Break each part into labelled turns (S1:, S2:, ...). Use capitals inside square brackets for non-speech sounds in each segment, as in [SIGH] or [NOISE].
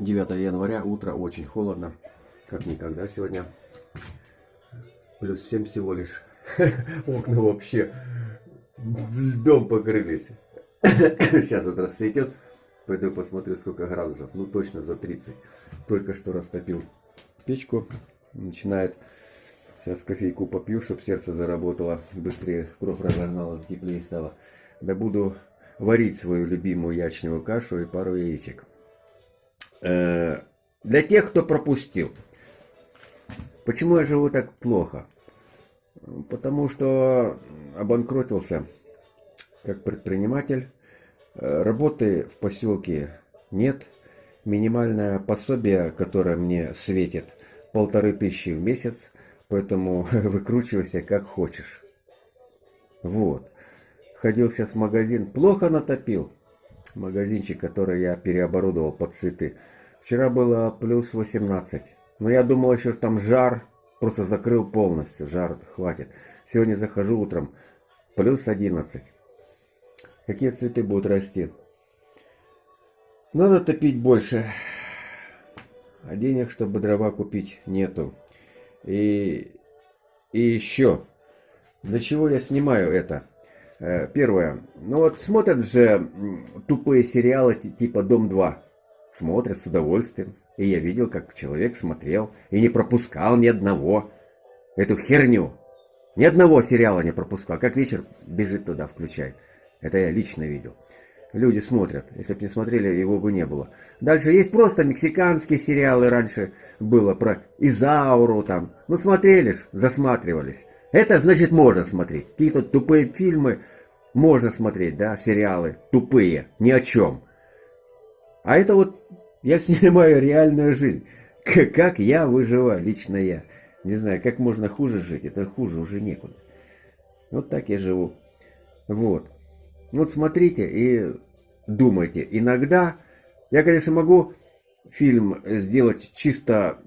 S1: 9 января, утро очень холодно, как никогда сегодня. Плюс 7 всего лишь. [LAUGHS] Окна вообще льдом покрылись. [COUGHS] Сейчас вот расцветет. Пойду посмотрю, сколько градусов. Ну, точно за 30. Только что растопил печку. Начинает. Сейчас кофейку попью, чтобы сердце заработало. Быстрее кровь разогнала, теплее стало. Да буду варить свою любимую ячневую кашу и пару яичек. Э, для тех, кто пропустил. Почему я живу так плохо? Потому что обанкротился как предприниматель. Э, работы в поселке нет. Минимальное пособие, которое мне светит, полторы тысячи в месяц. Поэтому [LAUGHS] выкручивайся как хочешь. Вот. Ходил сейчас в магазин. Плохо натопил. Магазинчик, который я переоборудовал под цветы. Вчера было плюс 18. Но я думал еще, что там жар. Просто закрыл полностью. Жар хватит. Сегодня захожу утром. Плюс 11. Какие цветы будут расти? Надо топить больше. А денег, чтобы дрова купить, нету. И, и еще. Для чего я снимаю это? Э, первое. Ну вот смотрят же тупые сериалы типа «Дом-2». Смотрят с удовольствием. И я видел, как человек смотрел и не пропускал ни одного. Эту херню. Ни одного сериала не пропускал. Как вечер бежит туда, включает. Это я лично видел. Люди смотрят. Если бы не смотрели, его бы не было. Дальше есть просто мексиканские сериалы. Раньше было про Изауру там. Ну смотрели ж, засматривались. Это значит можно смотреть. Какие-то тупые фильмы можно смотреть, да, сериалы. Тупые, ни о чем. А это вот я снимаю реальную жизнь. Как я выживаю, лично я. Не знаю, как можно хуже жить. Это хуже уже некуда. Вот так я живу. Вот. Вот смотрите и думайте. Иногда я, конечно, могу фильм сделать чисто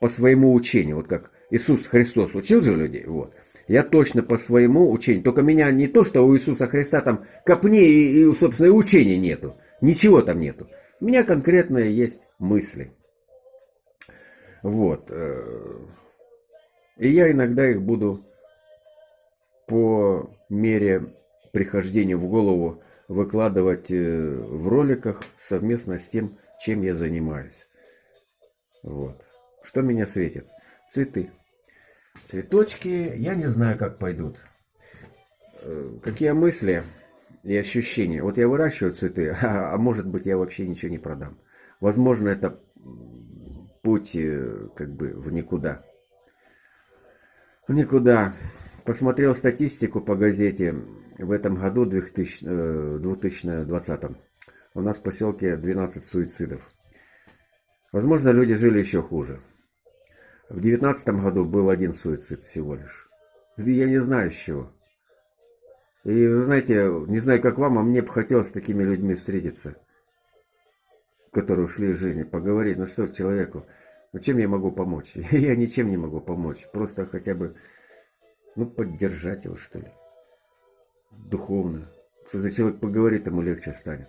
S1: по своему учению. Вот как Иисус Христос учил же людей. Вот. Я точно по своему учению. Только меня не то, что у Иисуса Христа там копни и, и собственно, учения нету. Ничего там нету. У меня конкретные есть мысли. Вот. Э, и я иногда их буду по мере прихождения в голову выкладывать э, в роликах совместно с тем, чем я занимаюсь. Вот. Что меня светит? Цветы. Цветочки, я не знаю, как пойдут. Э, какие мысли и ощущения? Вот я выращиваю цветы, [LAUGHS] а, может быть я вообще ничего не продам. Возможно, это путь э, как бы в никуда. В никуда. Посмотрел статистику по газете. В этом году, 2000, 2020, э, у нас в поселке 12 суицидов. Возможно, люди жили еще хуже. В девятнадцатом году был один суицид всего лишь. Я не знаю с чего. И вы знаете, не знаю как вам, а мне бы хотелось с такими людьми встретиться, которые ушли из жизни, поговорить. Ну что человеку, ну чем я могу помочь? [LAUGHS] Я ничем не могу помочь. Просто хотя бы, ну поддержать его что ли. Духовно. Если человек поговорит, ему легче станет.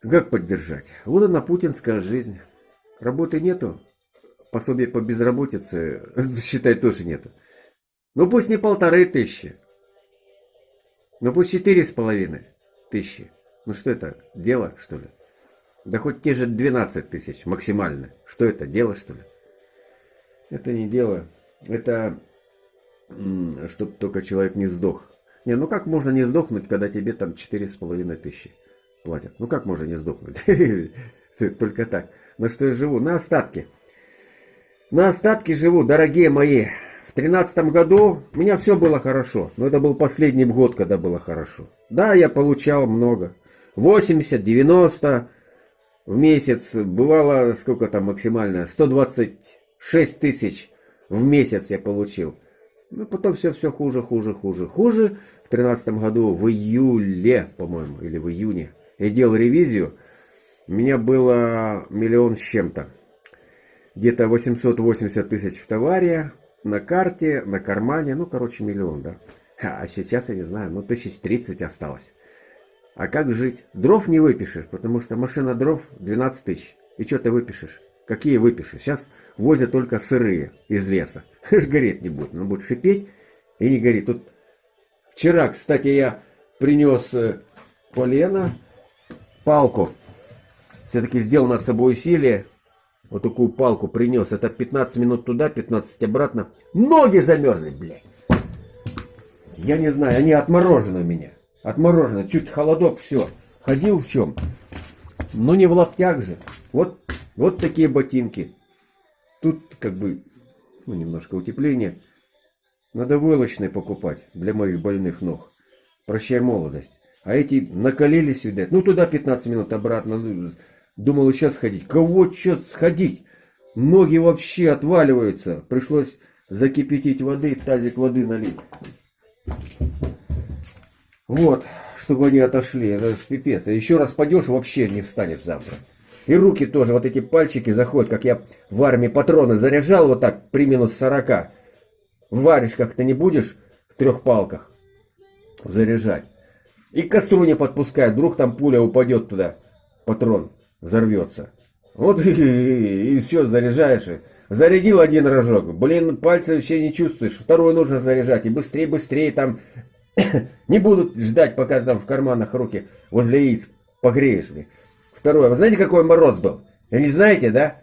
S1: Как поддержать? Вот она путинская жизнь. Работы нету, пособие по безработице, [LAUGHS] считай, тоже нету. Ну пусть не полторы тысячи. Ну пусть четыре с половиной тысячи. Ну что это, дело, что ли? Да хоть те же 12 тысяч максимально. Что это, дело, что ли? Это не дело. Это чтобы только человек не сдох. Не, ну как можно не сдохнуть, когда тебе там четыре с половиной тысячи платят? Ну как можно не сдохнуть? [LAUGHS] Только так. На что я живу? На остатки. На остатки живу, дорогие мои. В тринадцатом году у меня все было хорошо. Но это был последний год, когда было хорошо. Да, я получал много. 80, 90 в месяц. Бывало, сколько там максимально? 126 тысяч в месяц я получил. Ну, потом все, все хуже, хуже, хуже, хуже. В тринадцатом году, в июле, по-моему, или в июне, я делал ревизию. У меня было миллион с чем-то где-то 880 тысяч в товаре, на карте, на кармане, ну, короче, миллион, да. А сейчас, я не знаю, ну, тысяч тридцать осталось. А как жить? Дров не выпишешь, потому что машина дров 12 тысяч. И что ты выпишешь? Какие выпишешь? Сейчас возят только сырые из леса. [LAUGHS] Ж гореть не будет. Он будет шипеть и не горит. Тут вчера, кстати, я принес э, полено, палку. Все-таки сделал над собой усилие. Вот такую палку принес. Это 15 минут туда, 15 обратно. Ноги замерзли, блядь. Я не знаю, они отморожены у меня. Отморожены. Чуть холодок, все. Ходил в чем? Ну не в лаптях же. Вот, вот такие ботинки. Тут как бы, ну немножко утепление. Надо войлочные покупать для моих больных ног. Прощай молодость. А эти накалились, видать. Ну туда 15 минут, обратно. Ну, думал сейчас ходить. Кого что сходить? Ноги вообще отваливаются. Пришлось закипятить воды, тазик воды налить. Вот, чтобы они отошли. Это же пипец. А еще раз пойдешь, вообще не встанешь завтра. И руки тоже, вот эти пальчики заходят, как я в армии патроны заряжал вот так при минус 40. Варишь как-то не будешь в трех палках заряжать. И к костру не подпускай, вдруг там пуля упадет туда, патрон взорвется. Вот [LAUGHS] и, и, и все, заряжаешь. Зарядил один рожок, блин, пальцы вообще не чувствуешь, второй нужно заряжать, и быстрее, быстрее там [COUGHS] не будут ждать, пока там в карманах руки возле яиц погреешь. Второе, вы знаете, какой мороз был? Не знаете, да?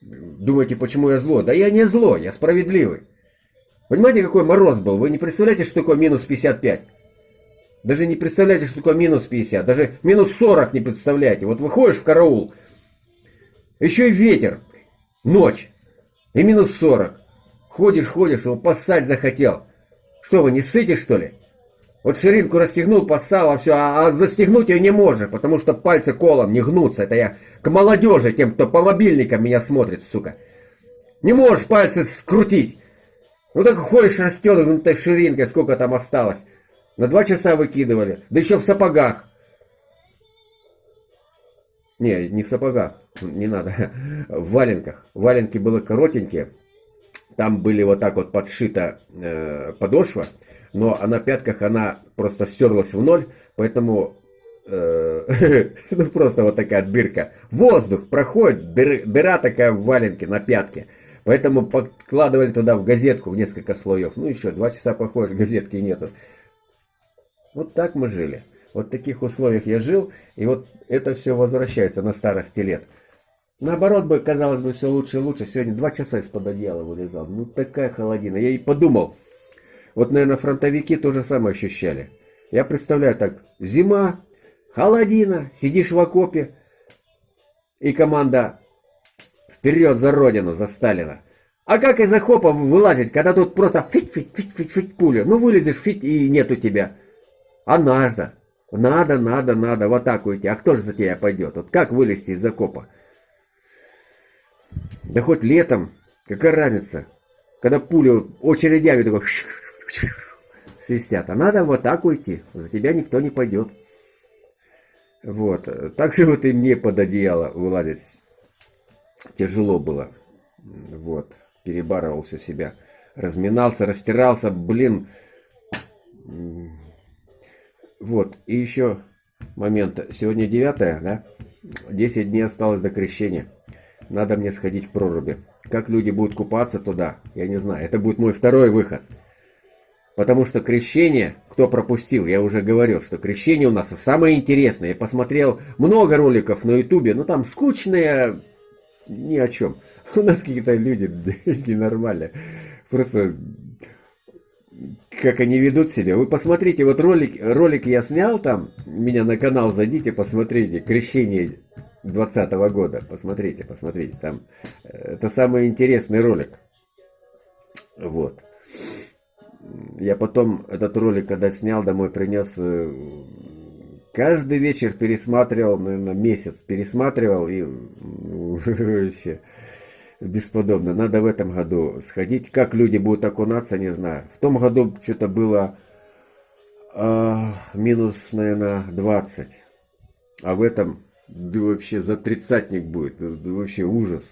S1: Думаете, почему я зло? Да я не зло, я справедливый. Понимаете, какой мороз был? Вы не представляете, что такое минус 55? Даже не представляете, что такое минус 50. Даже минус 40 не представляете. Вот выходишь в караул, еще и ветер, ночь, и минус 40. Ходишь, ходишь, его поссать захотел. Что вы, не ссыте, что ли? Вот ширинку расстегнул, поссал, а все, а, а застегнуть ее не можешь, потому что пальцы колом не гнутся. Это я к молодежи, тем, кто по мобильникам меня смотрит, сука. Не можешь пальцы скрутить. Ну так ходишь расстегнутой ширинкой, сколько там осталось. На два часа выкидывали. Да еще в сапогах. Не, не в сапогах. [LAUGHS] Не надо. В валенках. Валенки были коротенькие. Там были вот так вот подшита э, подошва. Но а на пятках она просто стерлась в ноль. Поэтому э, [LAUGHS] ну просто вот такая дырка. Воздух проходит, дыр, дыра такая в валенке на пятке. Поэтому подкладывали туда в газетку в несколько слоев. Ну еще два часа походишь, [LAUGHS] газетки нету. Вот так мы жили. Вот в таких условиях я жил, и вот это все возвращается на старости лет. Наоборот бы, казалось бы, все лучше и лучше. Сегодня два часа из-под одеяла вылезал. Ну такая холодина. Я и подумал, вот, наверное, фронтовики то же самое ощущали. Я представляю так, зима, холодина, сидишь в окопе, и команда Вперед за родину, за Сталина. А как из окопа вылазить, когда тут просто фить-фить-фить-фить пуля? Ну вылезешь, фить, и нету тебя. А надо. Надо, надо, надо в атаку идти. А кто же за тебя пойдет? Вот как вылезти из окопа? Да хоть летом, какая разница? Когда пули очередями такой [LAUGHS] свистят. А надо в атаку идти. За тебя никто не пойдет. Вот. Так же вот и мне под одеяло вылазить тяжело было. Вот, перебарывался себя. Разминался, растирался, блин. Вот, и еще момент. Сегодня 9, да? 10 дней осталось до крещения. Надо мне сходить в проруби. Как люди будут купаться туда, я не знаю. Это будет мой второй выход. Потому что крещение, кто пропустил, я уже говорил, что крещение у нас самое интересное. Я посмотрел много роликов на ютубе, но там скучные, ни о чем. [LAUGHS] У нас какие-то люди [LAUGHS] ненормальные. Просто как они ведут себя. Вы посмотрите, вот ролик, ролик я снял там, меня на канал зайдите, посмотрите, крещение 2020 года, посмотрите, посмотрите, там, э, это самый интересный ролик. Вот. Я потом этот ролик, когда снял, домой принес, э, Каждый вечер пересматривал, наверное, месяц пересматривал и [LAUGHS] вообще бесподобно. Надо в этом году сходить. Как люди будут окунаться, не знаю. В том году что-то было а, минус, наверное, 20. А в этом да вообще за тридцатник будет. Да, вообще ужас.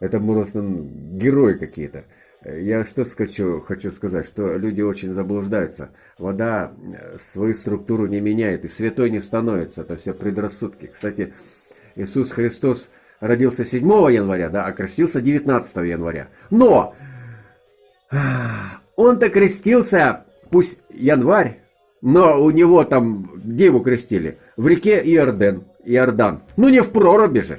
S1: Это просто герои какие-то. Я что хочу, хочу сказать, что люди очень заблуждаются. Вода э, свою структуру не меняет и святой не становится. Это все предрассудки. Кстати, Иисус Христос родился 7 января, да, а крестился 19 января. Но он-то крестился, пусть январь, но у него там, где его крестили? В реке Иорден, Иордан. Ну не в проруби же.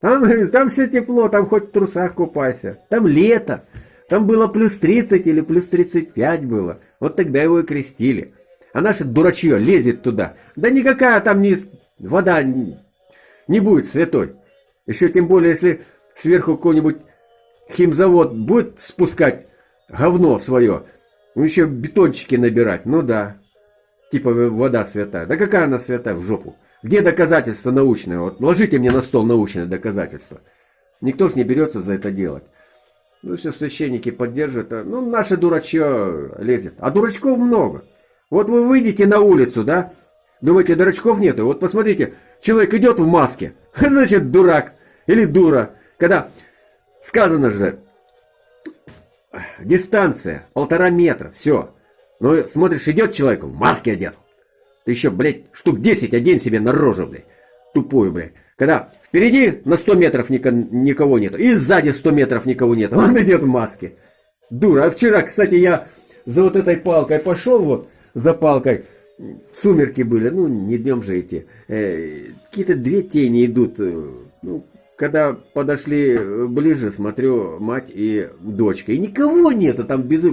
S1: Там, [LAUGHS] там все тепло, там хоть в трусах купайся. Там лето. Там было плюс 30 или плюс 35 было. Вот тогда его и крестили. А наше дурачье лезет туда. Да никакая там не вода не будет святой. Еще тем более, если сверху какой-нибудь химзавод будет спускать говно свое, ну еще бетончики набирать, ну да. Типа вода святая. Да какая она святая в жопу? Где доказательства научные? Вот ложите мне на стол научные доказательства. Никто ж не берется за это делать. Ну все священники поддерживают. А, ну наше дурачье лезет. А дурачков много. Вот вы выйдете на улицу, да? Думаете, дурачков нету? Вот посмотрите, человек идет в маске. [LAUGHS] Значит, дурак или дура. Когда сказано же, дистанция полтора метра, все. Ну, смотришь, идет человек в маске одет. Ты еще, блядь, штук 10 одень себе на рожу, блядь. Тупую, блядь. Когда впереди на 100 метров никого нет, и сзади 100 метров никого нет, он идет в маске. Дура. А вчера, кстати, я за вот этой палкой пошел, вот, за палкой, сумерки были, ну, не днем же идти. Э, Какие-то две тени идут. Э, ну, когда подошли э, ближе, смотрю, мать и дочка. И никого нету там без...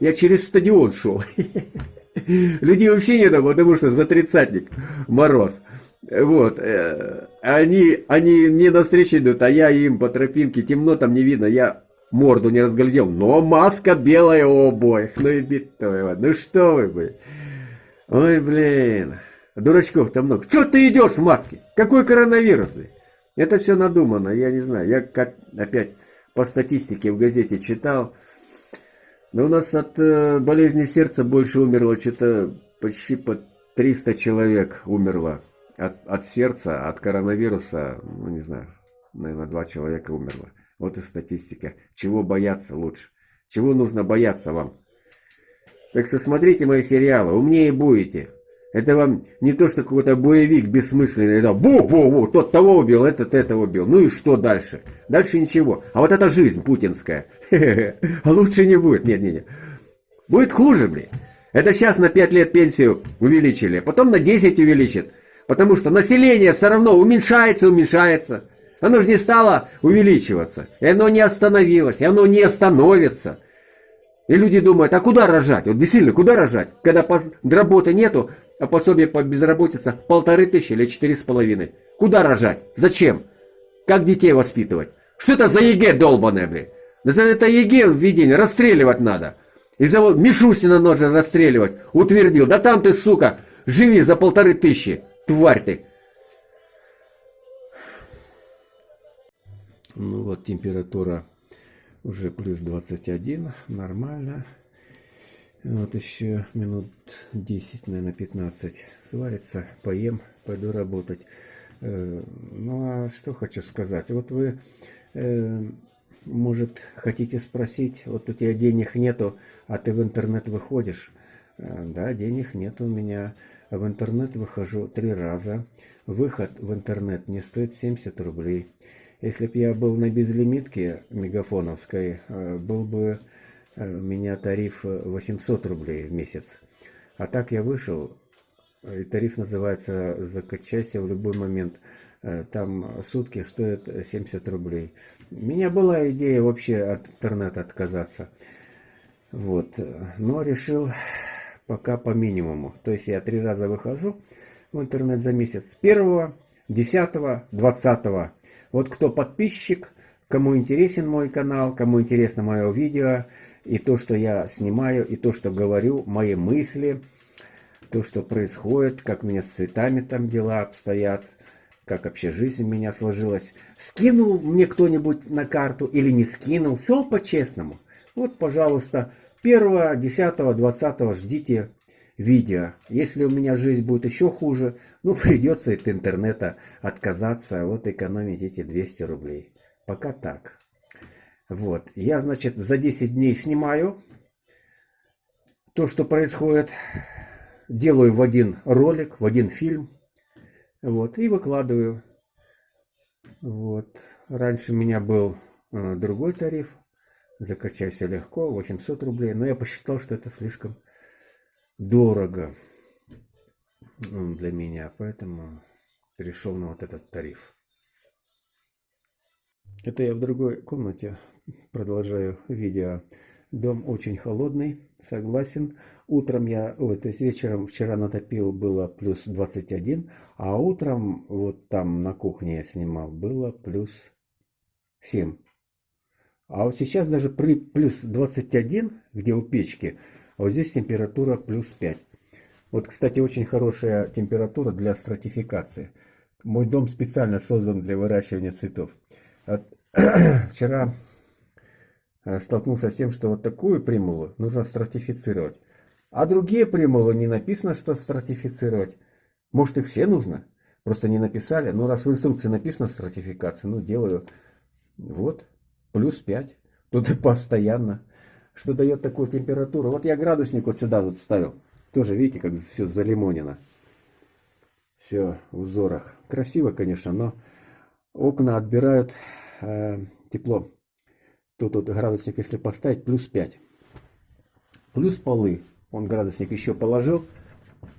S1: Я через стадион шел. [LAUGHS] Людей вообще нету, потому что за тридцатник мороз. Вот. Они, они мне навстречу идут, а я им по тропинке, темно там не видно, я морду не разглядел, но маска белая у обоих. Ну и битое, ну что вы, блин. Ой, блин, дурачков-то много. Что ты идешь в маске? Какой коронавирус? Это все надумано, я не знаю. Я как опять по статистике в газете читал, но у нас от э, болезни сердца больше умерло, что-то почти по 300 человек умерло. От, от сердца, от коронавируса, ну не знаю, наверное, два человека умерло. Вот и статистика. Чего бояться лучше? Чего нужно бояться вам? Так что смотрите мои сериалы, умнее будете. Это вам не то, что какой-то боевик бессмысленный. Это бу-бу-бу, тот того убил, этот этого убил. Ну и что дальше? Дальше ничего. А вот эта жизнь путинская. [LAUGHS] А лучше не будет. Нет, нет, нет. Будет хуже, блин. Это сейчас на 5 лет пенсию увеличили, потом на 10 увеличат. Потому что население все равно уменьшается, уменьшается. Оно же не стало увеличиваться. И оно не остановилось, и оно не остановится. И люди думают, а куда рожать? Вот действительно, куда рожать? Когда работы нету, а пособие по безработице полторы тысячи или четыре с половиной. Куда рожать? Зачем? Как детей воспитывать? Что это за ЕГЭ долбаное, блин? Да за это ЕГЭ введение расстреливать надо. И за вот Мишустина нужно расстреливать. Утвердил. Да там ты, сука, живи за полторы тысячи. Тварь ты. Ну вот температура уже плюс 21, нормально. Вот еще минут 10, наверное, 15 сварится, поем, пойду работать. Э, ну а что хочу сказать. Вот вы, э, может, хотите спросить, вот у тебя денег нету, а ты в интернет выходишь. Э, да, денег нет у меня. В интернет выхожу три раза. Выход в интернет не стоит 70 рублей. Если бы я был на безлимитке мегафоновской, э, был бы э, у меня тариф 800 рублей в месяц. А так я вышел, и тариф называется «Закачайся в любой момент». Э, там сутки стоят 70 рублей. У меня была идея вообще от интернета отказаться. Вот. Но решил пока по минимуму. То есть я три раза выхожу в интернет за месяц. С 1, 10, 20 вот кто подписчик, кому интересен мой канал, кому интересно мое видео, и то, что я снимаю, и то, что говорю, мои мысли, то, что происходит, как у меня с цветами там дела обстоят, как вообще жизнь у меня сложилась. Скинул мне кто-нибудь на карту или не скинул, все по-честному. Вот, пожалуйста, 1, 10, 20 ждите видео. Если у меня жизнь будет еще хуже, ну [LAUGHS] придется от интернета отказаться, вот экономить эти 200 рублей. Пока так. Вот, я, значит, за 10 дней снимаю то, что происходит, делаю в один ролик, в один фильм, вот, и выкладываю. Вот. Раньше у меня был э, другой тариф. Закачайся легко, 800 рублей. Но я посчитал, что это слишком дорого для меня. Поэтому перешел на вот этот тариф. Это я в другой комнате продолжаю видео. Дом очень холодный, согласен. Утром я, ой, то есть вечером вчера натопил, было плюс 21, а утром вот там на кухне я снимал, было плюс 7. А вот сейчас даже при плюс 21, где у печки, вот здесь температура плюс 5. Вот, кстати, очень хорошая температура для стратификации. Мой дом специально создан для выращивания цветов. [CLEARS THROAT] Вчера э, столкнулся с тем, что вот такую примулу нужно стратифицировать. А другие примулы не написано, что стратифицировать. Может их все нужно? Просто не написали. Ну раз в инструкции написано стратификация, ну делаю. Вот, плюс 5. Тут [LAUGHS] постоянно. Что дает такую температуру. Вот я градусник вот сюда вот ставил. Тоже видите, как все залимонено. Все в узорах. Красиво, конечно, но окна отбирают э, тепло. Тут вот градусник, если поставить, плюс 5. Плюс полы. Он градусник еще положил.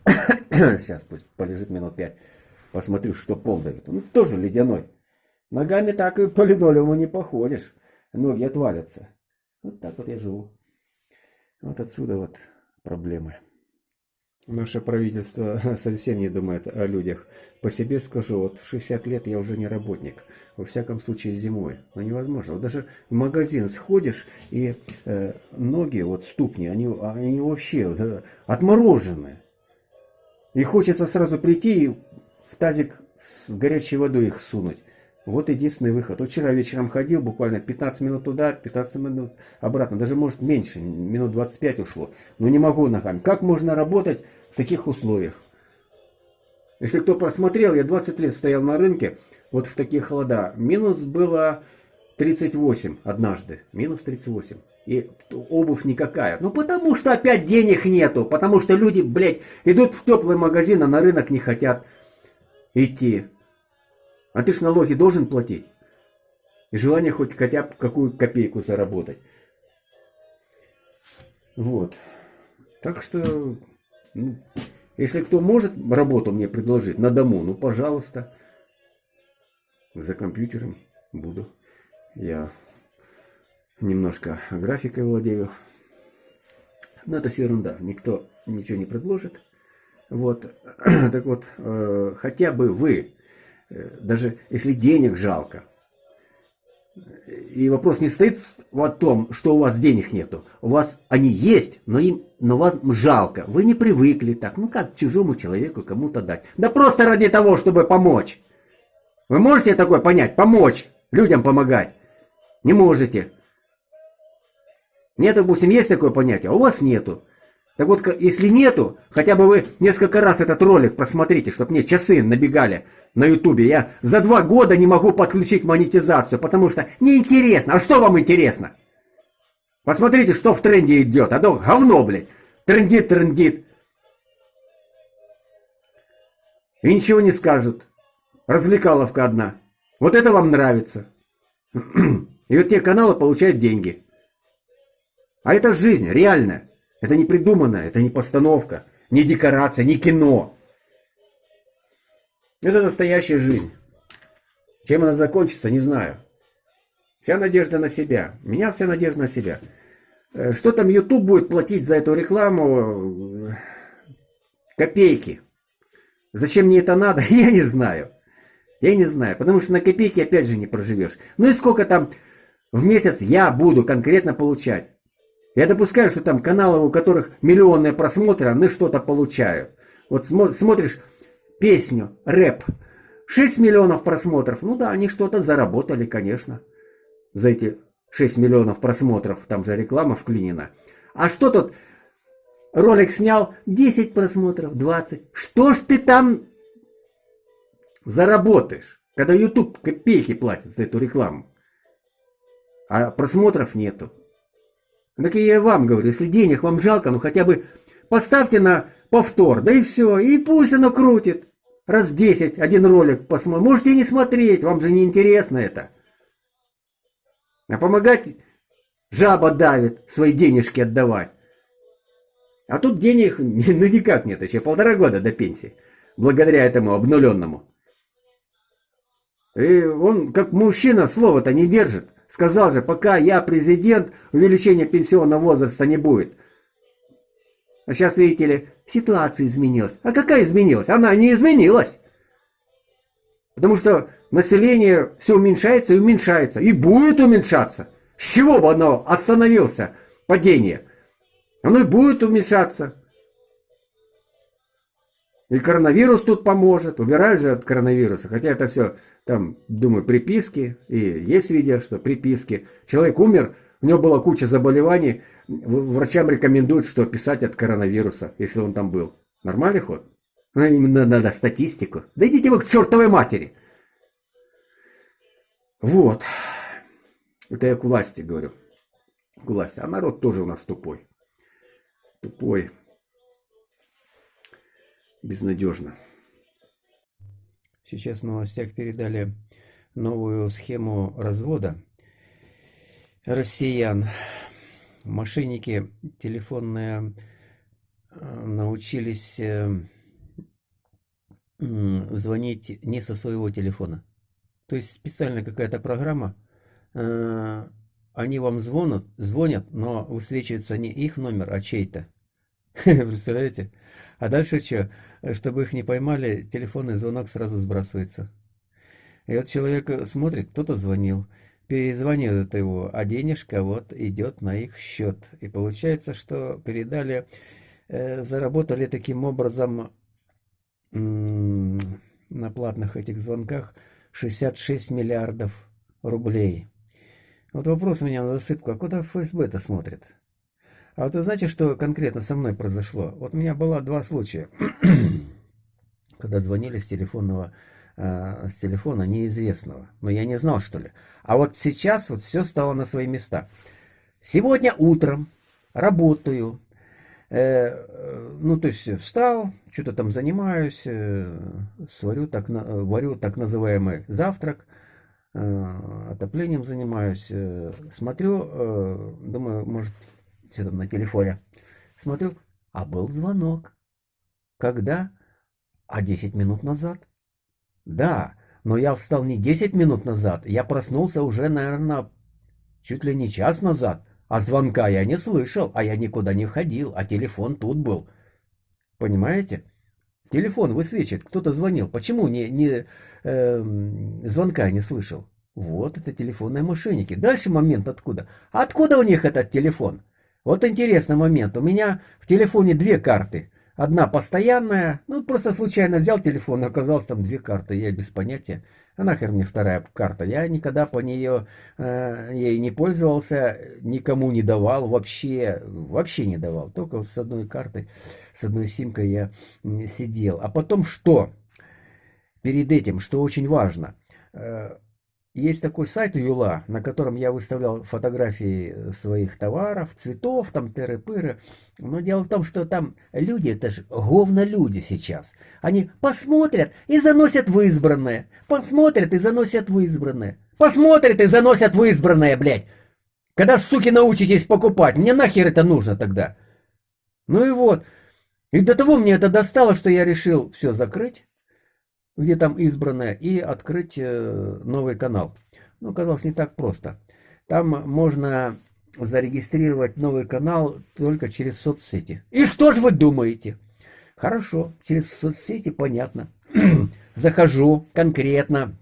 S1: [COUGHS] Сейчас пусть полежит минут 5. Посмотрю, что пол дает. Ну, тоже ледяной. Ногами так и по линолеуму не походишь. Ноги отвалятся. Вот так вот я живу. Вот отсюда вот проблемы. Наше правительство [LAUGHS] совсем не думает о людях. По себе скажу, вот в 60 лет я уже не работник. Во всяком случае зимой. Но невозможно. Вот даже в магазин сходишь, и э, ноги, вот ступни, они, они вообще да, отморожены. И хочется сразу прийти и в тазик с горячей водой их сунуть. Вот единственный выход. Вот вчера вечером ходил, буквально 15 минут туда, 15 минут обратно. Даже может меньше, минут 25 ушло. Но не могу ногами. Как можно работать в таких условиях. Если кто просмотрел, я 20 лет стоял на рынке, вот в такие холода. Минус было 38 однажды. Минус 38. И обувь никакая. Ну потому что опять денег нету. Потому что люди, блядь, идут в теплый магазин, а на рынок не хотят идти. А ты ж налоги должен платить. И желание хоть хотя бы какую копейку заработать. Вот. Так что ну, если кто может работу мне предложить на дому, ну, пожалуйста. За компьютером буду. Я немножко графикой владею. Но это все ерунда. Никто ничего не предложит. Вот. [CLEARS THROAT] Так вот, э, хотя бы вы, даже если денег жалко, и вопрос не стоит о том, что у вас денег нету. У вас они есть, но им, но вас жалко. Вы не привыкли так. Ну как чужому человеку кому-то дать? Да просто ради того, чтобы помочь. Вы можете такое понять? Помочь. Людям помогать. Не можете. Нет, допустим, есть такое понятие, а у вас нету. Так вот, если нету, хотя бы вы несколько раз этот ролик просмотрите, чтобы мне часы набегали на ютубе. Я за два года не могу подключить монетизацию, потому что неинтересно. А что вам интересно? Посмотрите, что в тренде идет. А то говно, блядь. Трендит, трендит. И ничего не скажут. Развлекаловка одна. Вот это вам нравится. [CLEARS THROAT] И вот те каналы получают деньги. А это жизнь, реальная. Это не придуманное, это не постановка, не декорация, не кино. Это настоящая жизнь. Чем она закончится, не знаю. Вся надежда на себя. меня вся надежда на себя. Э, что там YouTube будет платить за эту рекламу? Копейки. Зачем мне это надо? [LAUGHS] Я не знаю. Я не знаю. Потому что на копейки опять же не проживешь. Ну и сколько там в месяц я буду конкретно получать? Я допускаю, что там каналы, у которых миллионные просмотры, они что-то получают. Вот смотришь песню, рэп, 6 миллионов просмотров. Ну да, они что-то заработали, конечно, за эти 6 миллионов просмотров. Там же реклама вклинена. А что тут ролик снял 10 просмотров, 20. Что ж ты там заработаешь, когда YouTube копейки платит за эту рекламу? А просмотров нету. Так и я вам говорю, если денег вам жалко, ну хотя бы поставьте на повтор, да и все, и пусть оно крутит. раз 10 один ролик посмотреть. Можете не смотреть, вам же не интересно это. А помогать жаба давит, свои денежки отдавать. А тут денег [LAUGHS] ну никак нет, еще полтора года до пенсии. Благодаря этому обнуленному. И он, как мужчина, слово-то не держит. Сказал же, пока я президент, увеличения пенсионного возраста не будет. А сейчас, видите ли, ситуация изменилась. А какая изменилась? Она не изменилась. Потому что население все уменьшается и уменьшается. И будет уменьшаться. С чего бы оно остановился падение? Оно и будет уменьшаться. И коронавирус тут поможет. Убирают же от коронавируса. Хотя это все, там, думаю, приписки. И есть видео, что приписки. Человек умер, у него была куча заболеваний. Врачам рекомендуют, что писать от коронавируса, если он там был. Нормальный ход? Ну, именно надо статистику. Да идите вы к чертовой матери. Вот. Это я к власти говорю. К власти. А народ тоже у нас тупой. Тупой. Безнадежно.
S2: Сейчас в новостях передали новую схему развода россиян. Мошенники телефонные э, научились э, звонить не со своего телефона. То есть специально какая-то программа, э, они вам звонят, звонят, но высвечивается не их номер, а чей-то. [LAUGHS] Представляете? А дальше что? Чтобы их не поймали, телефонный звонок сразу сбрасывается. И вот человек смотрит, кто-то звонил перезванивают его, а денежка вот идет на их счет. И получается, что передали, э, заработали таким образом на платных этих звонках 66 миллиардов рублей. Вот вопрос у меня на засыпку, а куда ФСБ-то смотрит? А вот вы знаете, что конкретно со мной произошло? Вот у меня было два случая, [CLEARS THROAT] когда звонили с телефонного Э, с телефона неизвестного. Но я не знал, что ли. А вот сейчас вот все стало на свои места. Сегодня утром работаю. Э, ну, то есть встал, что-то там занимаюсь, э, сварю так, варю так называемый завтрак, э, отоплением занимаюсь. Э, смотрю, э, думаю, может, что там на телефоне. Смотрю, а был звонок. Когда? А 10 минут назад. Да, но я встал не 10 минут назад, я проснулся уже, наверное, чуть ли не час назад, а звонка я не слышал, а я никуда не ходил, а телефон тут был. Понимаете? Телефон высвечивает, кто-то звонил. Почему не, не э, звонка не слышал? Вот это телефонные мошенники. Дальше момент откуда? Откуда у них этот телефон? Вот интересный момент. У меня в телефоне две карты. Одна постоянная, ну просто случайно взял телефон, оказалось там две карты, я без понятия. А нахер мне вторая карта? Я никогда по нее э, ей не пользовался, никому не давал, вообще, вообще не давал. Только с одной картой, с одной симкой я сидел. А потом что? Перед этим, что очень важно, э, есть такой сайт Юла, на котором я выставлял фотографии своих товаров, цветов, там тыры-пыры. Но дело в том, что там люди, это же говно люди сейчас. Они посмотрят и заносят в избранное. Посмотрят и заносят в избранное. Посмотрят и заносят в избранное, блядь. Когда, суки, научитесь покупать, мне нахер это нужно тогда? Ну и вот. И до того мне это достало, что я решил все закрыть где там избранное, и открыть э, новый канал. Ну, казалось, не так просто. Там можно зарегистрировать новый канал только через соцсети. И что же вы думаете? Хорошо, через соцсети понятно. [CLEARS THROAT] Захожу конкретно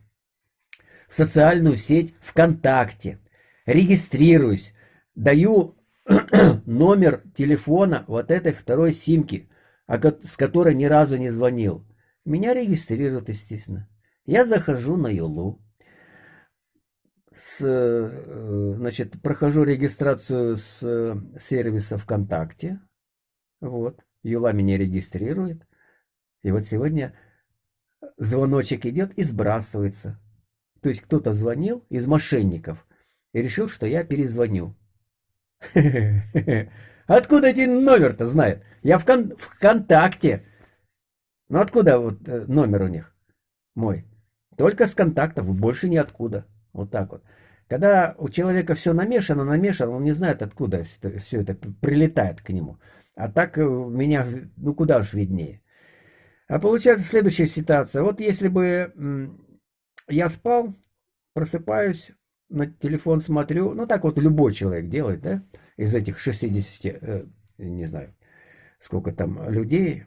S2: в социальную сеть ВКонтакте, регистрируюсь, даю [CLEARS THROAT] номер телефона вот этой второй симки, с которой ни разу не звонил. Меня регистрируют, естественно. Я захожу на Юлу. С, э, значит, прохожу регистрацию с э, сервиса ВКонтакте. Вот. Юла меня регистрирует. И вот сегодня звоночек идет и сбрасывается. То есть кто-то звонил из мошенников и решил, что я перезвоню. [LAUGHS] Откуда эти номер-то знает? Я в ВКонтакте Ну откуда вот э, номер у них мой? Только с контактов, больше ниоткуда. Вот так вот. Когда у человека все намешано, намешано, он не знает, откуда все это прилетает к нему. А так у меня, ну куда уж виднее. А получается следующая ситуация. Вот если бы я спал, просыпаюсь, на телефон смотрю, ну так вот любой человек делает, да, из этих 60, э, не знаю, сколько там людей,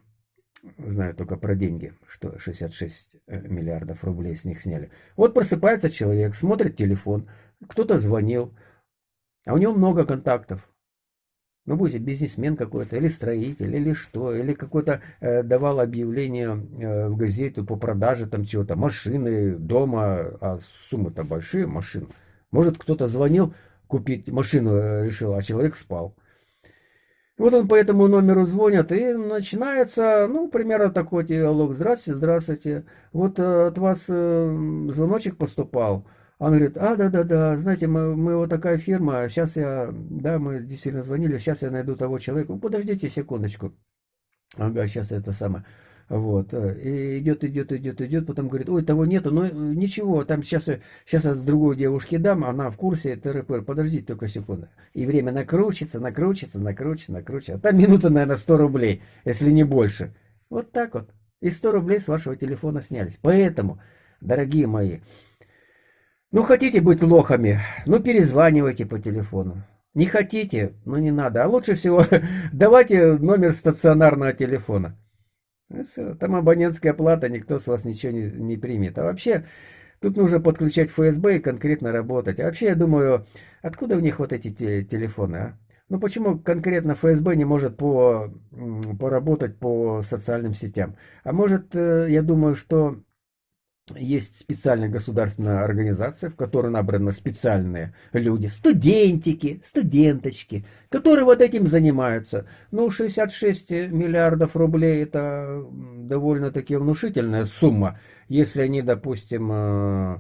S2: знаю только про деньги, что 66 э, миллиардов рублей с них сняли. Вот просыпается человек, смотрит телефон, кто-то звонил, а у него много контактов. Ну, будь бизнесмен какой-то, или строитель, или что, или какой-то э, давал объявление э, в газету по продаже там чего-то, машины, дома, а суммы-то большие, машин. Может, кто-то звонил купить машину, э, решил, а человек спал. Вот он по этому номеру звонит, и начинается, ну, примерно такой диалог. Здравствуйте, здравствуйте. Вот э, от вас э, звоночек поступал. Он говорит, а, да-да-да, знаете, мы, мы вот такая фирма, сейчас я, да, мы действительно звонили, сейчас я найду того человека. Подождите секундочку. Ага, сейчас это самое. Вот. Э, и идет, идет, идет, идет, потом говорит, ой, того нету, но ничего, там сейчас, сейчас я другой девушке дам, она в курсе, ТРП, подождите только секунду. И время накручится, накручится, накручится, накручится. А там минута, наверное, 100 рублей, если не больше. Вот так вот. И 100 рублей с вашего телефона снялись. Поэтому, дорогие мои, ну, хотите быть лохами, ну, перезванивайте по телефону. Не хотите, ну, не надо. А лучше всего [LAUGHS] давайте номер стационарного телефона. Ну, все, там абонентская плата, никто с вас ничего не, не примет. А вообще, тут нужно подключать ФСБ и конкретно работать. А вообще, я думаю, откуда у них вот эти те, телефоны, а? Ну, почему конкретно ФСБ не может по, поработать по социальным сетям? А может, э, я думаю, что есть специальная государственная организация, в которой набраны специальные люди, студентики, студенточки, которые вот этим занимаются. Ну, 66 миллиардов рублей – это довольно-таки внушительная сумма, если они, допустим, э,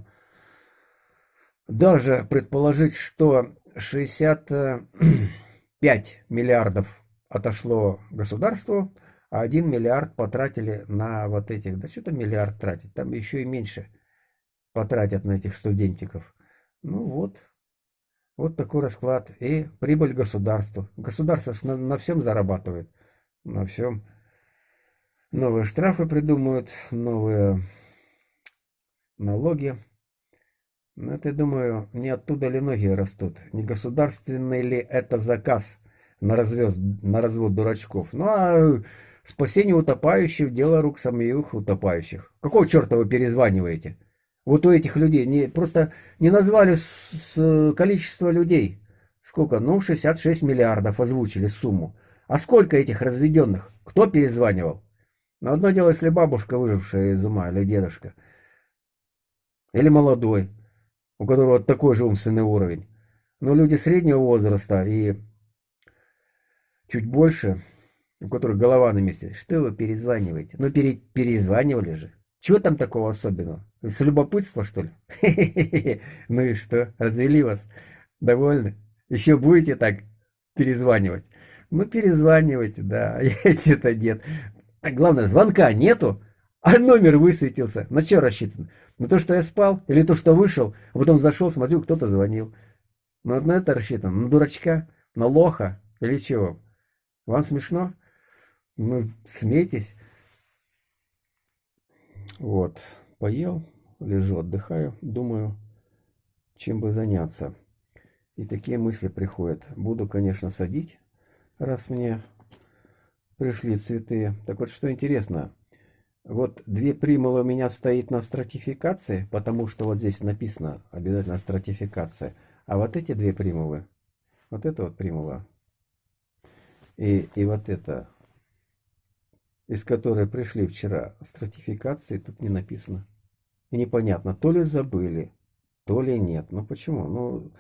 S2: даже предположить, что 65 [CLEARS THROAT] миллиардов отошло государству – а 1 миллиард потратили на вот этих, да что-то миллиард тратить, там еще и меньше потратят на этих студентиков. Ну вот, вот такой расклад. И прибыль государству. Государство на, на всем зарабатывает, на всем. Новые штрафы придумают, новые налоги. Но это, думаю, не оттуда ли ноги растут. Не государственный ли это заказ на, развез, на развод дурачков. Ну а Спасение утопающих – дело рук самих утопающих. Какого черта вы перезваниваете? Вот у этих людей не, просто не назвали с, с, количество людей. Сколько? Ну, 66 миллиардов озвучили сумму. А сколько этих разведенных? Кто перезванивал? Но одно дело, если бабушка, выжившая из ума, или дедушка. Или молодой, у которого такой же умственный уровень. Но люди среднего возраста и чуть больше – у которых голова на месте. Что вы перезваниваете? Ну, пере, перезванивали же. Чего там такого особенного? С любопытства, что ли? [LAUGHS] Ну и что? Развели вас? Довольны? Еще будете так перезванивать? Ну, перезванивайте, да. [LAUGHS] Я что-то нет. Главное, звонка нету, а номер высветился. На что рассчитан? На то, что я спал? Или то, что вышел, а потом зашел, смотрю, кто-то звонил. Ну, на это рассчитан. На дурачка? На лоха? Или чего? Вам смешно? Ну, смейтесь. Вот, поел, лежу, отдыхаю, думаю, чем бы заняться. И такие мысли приходят. Буду, конечно, садить, раз мне пришли цветы. Так вот, что интересно, вот две примулы у меня стоит на стратификации, потому что вот здесь написано обязательно стратификация. А вот эти две примулы, вот это вот примула, и, и вот это из которой пришли вчера стратификации, тут не написано. И непонятно, то ли забыли, то ли нет. Ну почему? Ну,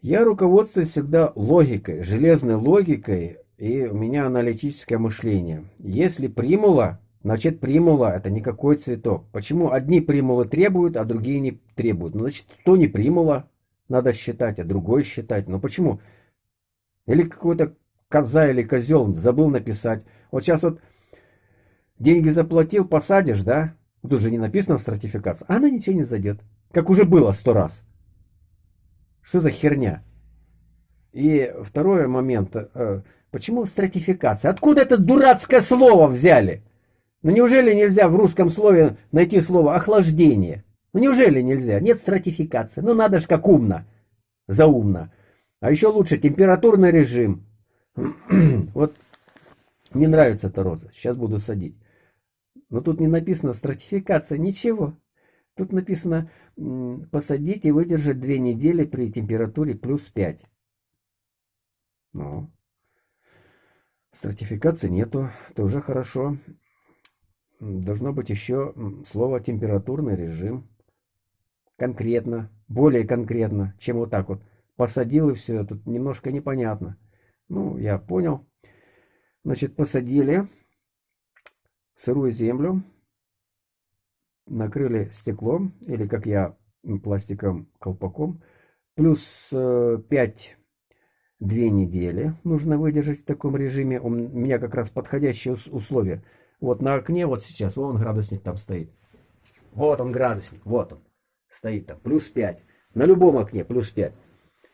S2: я руководствуюсь всегда логикой, железной логикой, и у меня аналитическое мышление. Если примула, значит примула это никакой цветок. Почему одни примулы требуют, а другие не требуют? Ну, значит, то не примула надо считать, а другой считать. Ну почему? Или какой-то коза или козел забыл написать. Вот сейчас вот деньги заплатил, посадишь, да? Тут же не написано в стратификации. А она ничего не зайдет. Как уже было сто раз. Что за херня? И второй момент. Э, почему стратификация? Откуда это дурацкое слово взяли? Ну неужели нельзя в русском слове найти слово охлаждение? Ну неужели нельзя? Нет стратификации. Ну надо ж как умно. Заумно. А еще лучше температурный режим. [CLEARS THROAT] вот мне нравится эта роза. Сейчас буду садить. Но тут не написано стратификация, ничего. Тут написано посадить и выдержать две недели при температуре плюс 5. Ну, стратификации нету, это уже хорошо. Должно быть еще слово температурный режим. Конкретно, более конкретно, чем вот так вот. Посадил и все, тут немножко непонятно. Ну, я понял. Значит, посадили сырую землю, накрыли стеклом, или как я, пластиком, колпаком, плюс 5 э, две недели нужно выдержать в таком режиме. У меня как раз подходящие условия. Вот на окне вот сейчас, вон градусник там стоит. Вот он градусник, вот он. Стоит там, плюс 5. На любом окне плюс 5.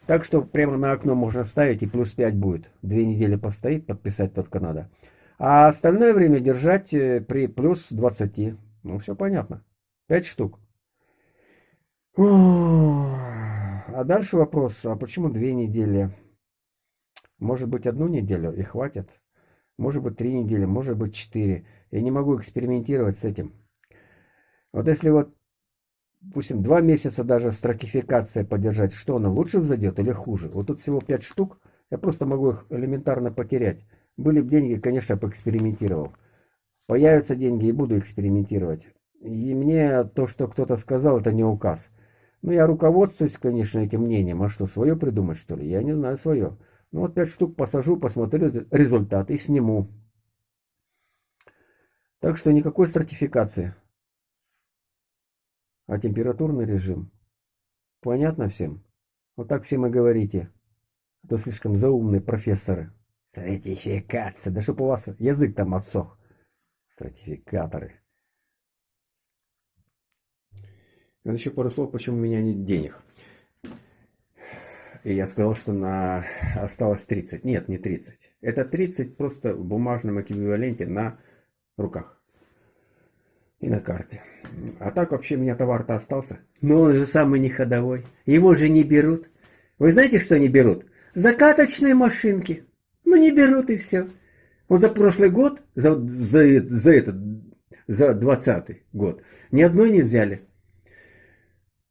S2: Так что прямо на окно можно ставить и плюс 5 будет. Две недели постоит, подписать только надо. А остальное время держать э, при плюс 20. Ну, все понятно. 5 штук. А дальше вопрос, а почему две недели? Может быть, одну неделю и хватит? Может быть, три недели, может быть, четыре. Я не могу экспериментировать с этим. Вот если вот, допустим, два месяца даже стратификация поддержать, что она лучше взойдет или хуже? Вот тут всего пять штук, я просто могу их элементарно потерять. Были бы деньги, конечно, поэкспериментировал. Появятся деньги и буду экспериментировать. И мне то, что кто-то сказал, это не указ. Ну, я руководствуюсь, конечно, этим мнением. А что, свое придумать, что ли? Я не знаю свое. Ну, вот пять штук посажу, посмотрю результат и сниму. Так что никакой стратификации. А температурный режим. Понятно всем? Вот так всем и говорите. А то слишком заумные профессоры. Стратификация. Да чтоб у вас язык там отсох. Стратификаторы. Вот еще пару слов, почему у меня нет денег. И я сказал, что на осталось 30. Нет, не 30. Это 30 просто в бумажном эквиваленте на руках. И на карте. А так вообще у меня товар-то остался. Но он же самый не ходовой. Его же не берут. Вы знаете, что не берут? Закаточные машинки. Ну не берут и все. Вот за прошлый год, за, за, за этот, за 20 год, ни одной не взяли.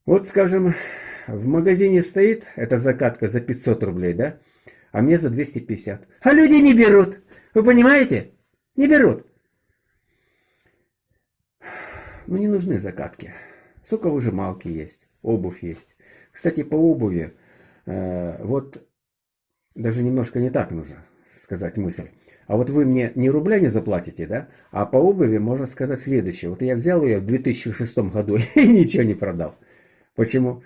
S2: Вот, скажем, в магазине стоит эта закатка за 500 рублей, да? А мне за 250. А люди не берут. Вы понимаете? Не берут. Ну, не нужны закатки. Соковыжималки есть, обувь есть. Кстати, по обуви, э, вот даже немножко не так нужно сказать мысль. А вот вы мне не рубля не заплатите, да? А по обуви можно сказать следующее. Вот я взял ее в 2006 году [LAUGHS] и ничего не продал. Почему?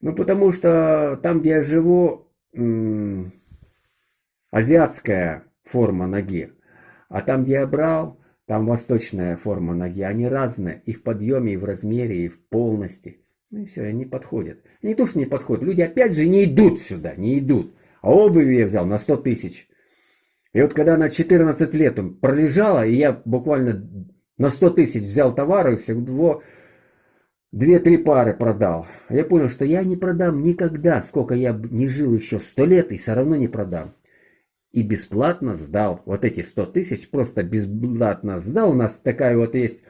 S2: Ну, потому что там, где я живу, азиатская форма ноги. А там, где я брал, там восточная форма ноги. Они разные и в подъеме, и в размере, и в полности. Ну и все, они подходят. Не то, что не подходят. Люди опять же не идут сюда, не идут. А обуви я взял на 100 тысяч. И вот когда она 14 лет пролежала, и я буквально на 100 тысяч взял товары, всего две-три пары продал. Я понял, что я не продам никогда, сколько я не жил еще 100 лет, и все равно не продам. И бесплатно сдал. Вот эти 100 тысяч просто бесплатно сдал. У нас такая вот есть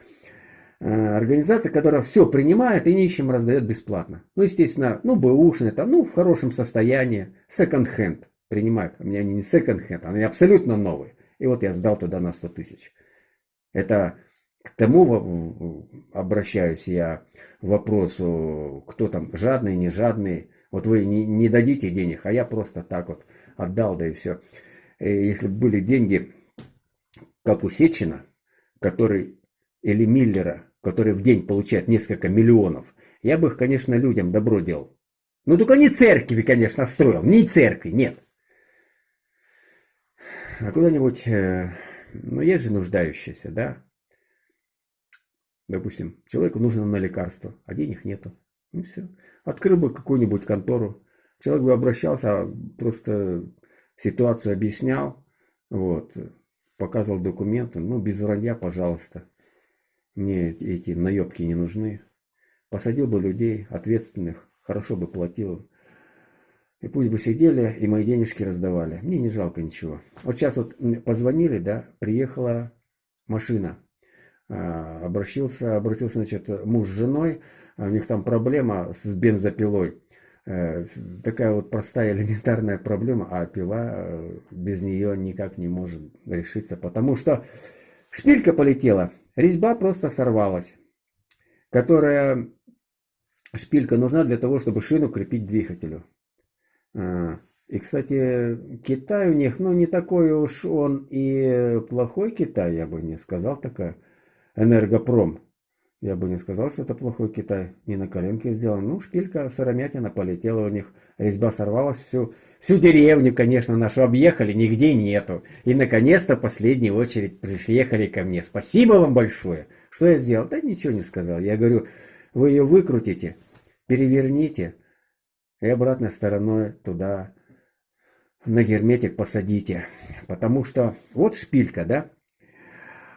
S2: э, организация, которая все принимает и нищим раздает бесплатно. Ну, естественно, ну, бэушные, там, ну, в хорошем состоянии, секонд-хенд принимают. У меня они не секонд-хенд, они абсолютно новые. И вот я сдал туда на 100 тысяч. Это к тому обращаюсь я вопросу, кто там жадный, не жадный. Вот вы не, не дадите денег, а я просто так вот отдал, да и все. И если бы были деньги, как у Сечина, который, или Миллера, который в день получает несколько миллионов, я бы их, конечно, людям добро делал. Ну, только не церкви, конечно, строил. Не церкви, нет. А куда-нибудь э,
S1: Но есть же нуждающиеся, да? Допустим, человеку нужно на лекарство, а денег нету. Ну все. Открыл бы какую-нибудь контору. Человек бы обращался, а просто ситуацию объяснял, вот, показывал документы. Ну, без вранья, пожалуйста. Мне эти наебки не нужны. Посадил бы людей ответственных, хорошо бы платил. И пусть бы сидели и мои денежки раздавали. Мне не жалко ничего. Вот сейчас вот позвонили, да, приехала машина. А, обратился, обратился, значит, муж с женой. А у них там проблема с бензопилой. Э, такая вот простая [LAUGHS] элементарная проблема, а пила э, без нее никак не может решиться, потому что шпилька полетела, резьба просто сорвалась, которая шпилька нужна для того, чтобы шину крепить двигателю. А, и, кстати, Китай у них, ну, не такой уж он и плохой Китай, я бы не сказал, такая энергопром. Я бы не сказал, что это плохой Китай. Не на коленке сделан. Ну, шпилька сыромятина полетела у них. Резьба сорвалась. Всю, всю деревню, конечно, нашу объехали. Нигде нету. И, наконец-то, в последнюю очередь приехали ко мне. Спасибо вам большое. Что я сделал? Да ничего не сказал. Я говорю, вы ее выкрутите, переверните и обратной стороной туда на герметик посадите. Потому что вот шпилька, да?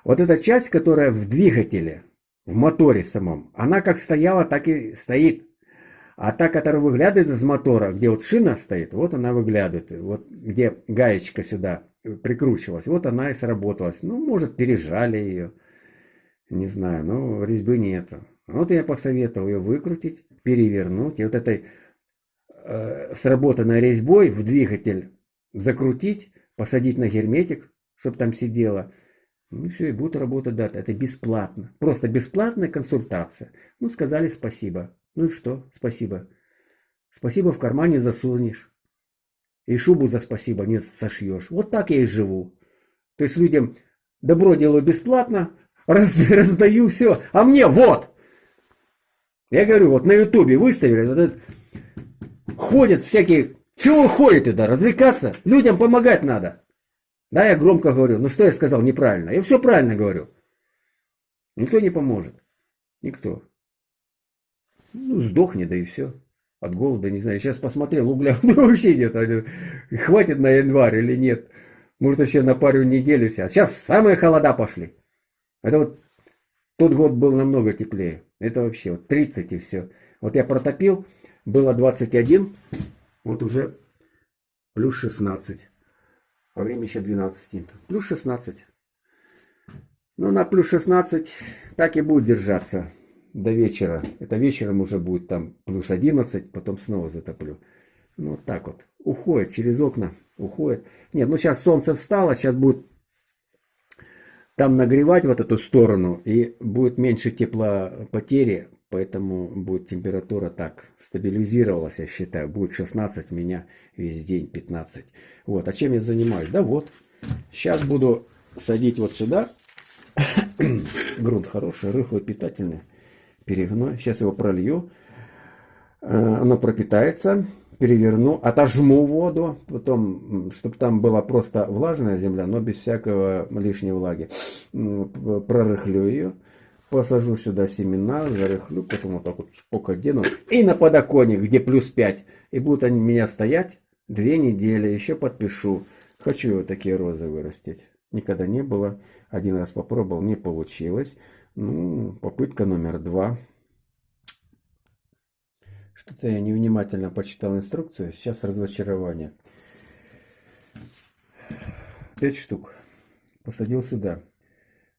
S1: Вот эта часть, которая в двигателе – в моторе самом, она как стояла, так и стоит. А та, которая выглядывает из мотора, где вот шина стоит, вот она выглядывает. Вот где гаечка сюда прикручивалась, вот она и сработалась. Ну, может, пережали ее. Не знаю, но резьбы нету. Вот я посоветовал ее выкрутить, перевернуть. И вот этой э, сработанной резьбой в двигатель закрутить, посадить на герметик, чтобы там сидело. Ну все, и будут работать дата. Это бесплатно. Просто бесплатная консультация. Ну, сказали спасибо. Ну и что? Спасибо. Спасибо в кармане засунешь. И шубу за спасибо не сошьешь. Вот так я и живу. То есть людям добро делаю бесплатно, [LAUGHS] раз, раздаю все, а мне вот. Я говорю, вот на ютубе выставили, вот этот, ходят всякие, чего ходят туда, развлекаться, людям помогать надо. Да, я громко говорю. Ну что я сказал неправильно? Я все правильно говорю. Никто не поможет. Никто. Ну, сдохни, да и все. От голода, не знаю. Сейчас посмотрел, угля [LAUGHS] вообще нет. Хватит на январь или нет. Может, еще на пару недель все. Сейчас самые холода пошли. Это вот тот год был намного теплее. Это вообще вот 30 и все. Вот я протопил, было 21, вот уже плюс 16. Во время еще 12. Плюс 16. Ну, на плюс 16 так и будет держаться до вечера. Это вечером уже будет там плюс 11, потом снова затоплю. Ну, вот так вот. Уходит через окна. Уходит. Нет, ну сейчас солнце встало, сейчас будет там нагревать вот эту сторону, и будет меньше теплопотери, поэтому будет температура так стабилизировалась, я считаю. Будет 16, у меня весь день 15. Вот, а чем я занимаюсь? Да вот, сейчас буду садить вот сюда. [COUGHS] Грунт хороший, рыхлый, питательный, перегной. Сейчас его пролью. Э, оно пропитается переверну, отожму воду, потом, чтобы там была просто влажная земля, но без всякого лишней влаги. Прорыхлю ее, посажу сюда семена, зарыхлю, потом вот так вот спок одену и на подоконник, где плюс 5. И будут они меня стоять две недели, еще подпишу. Хочу вот такие розы вырастить. Никогда не было. Один раз попробовал, не получилось. Ну, попытка номер два. Что-то я невнимательно почитал инструкцию. Сейчас разочарование. Пять штук. Посадил сюда.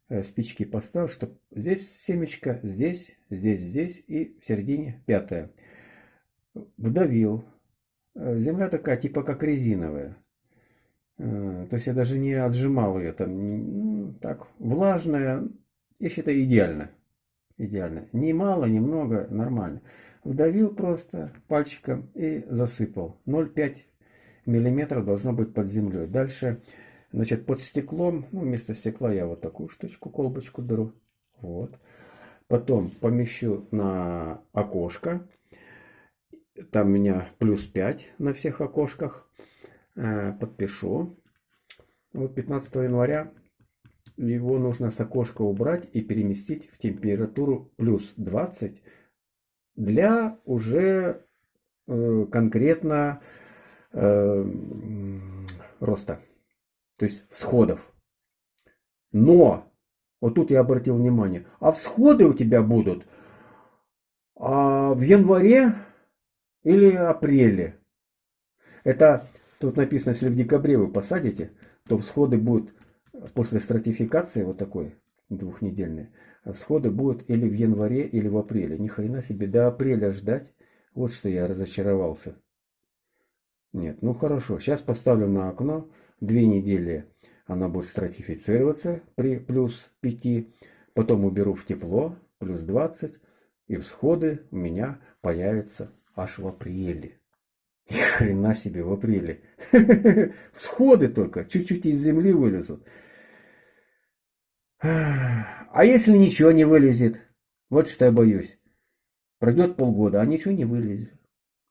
S1: Э, спички поставил, чтобы здесь семечко, здесь, здесь, здесь и в середине пятая. Вдавил. Э, земля такая, типа как резиновая. Э, то есть я даже не отжимал ее там. Так, влажная. Я считаю идеально. Идеально. Ни мало, ни много, нормально. Вдавил просто пальчиком и засыпал. 0,5 миллиметра должно быть под землей. Дальше, значит, под стеклом, ну, вместо стекла я вот такую штучку, колбочку беру. Вот. Потом помещу на окошко. Там у меня плюс 5 на всех окошках. Э, подпишу. Вот 15 января
S2: его нужно с окошка убрать и переместить в температуру плюс 20 для уже э, конкретно э, роста, то есть всходов. Но, вот тут я обратил внимание, а всходы у тебя будут а в январе или апреле. Это тут написано, если в декабре вы посадите, то всходы будут после стратификации вот такой двухнедельной, всходы будут или в январе, или в апреле. Ни хрена себе, до апреля ждать. Вот что я разочаровался. Нет, ну хорошо, сейчас поставлю на окно, две недели она будет стратифицироваться при плюс 5, потом уберу в тепло, плюс 20, и всходы у меня появятся аж в апреле. [LAUGHS] Ни хрена себе в апреле. [LAUGHS] Всходы только, чуть-чуть из земли вылезут. [SIGHS] А если ничего не вылезет? Вот что я боюсь. Пройдет полгода, а ничего не вылезет.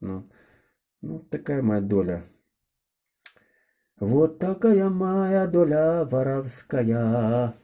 S2: Ну, ну такая моя доля. Вот такая моя доля воровская.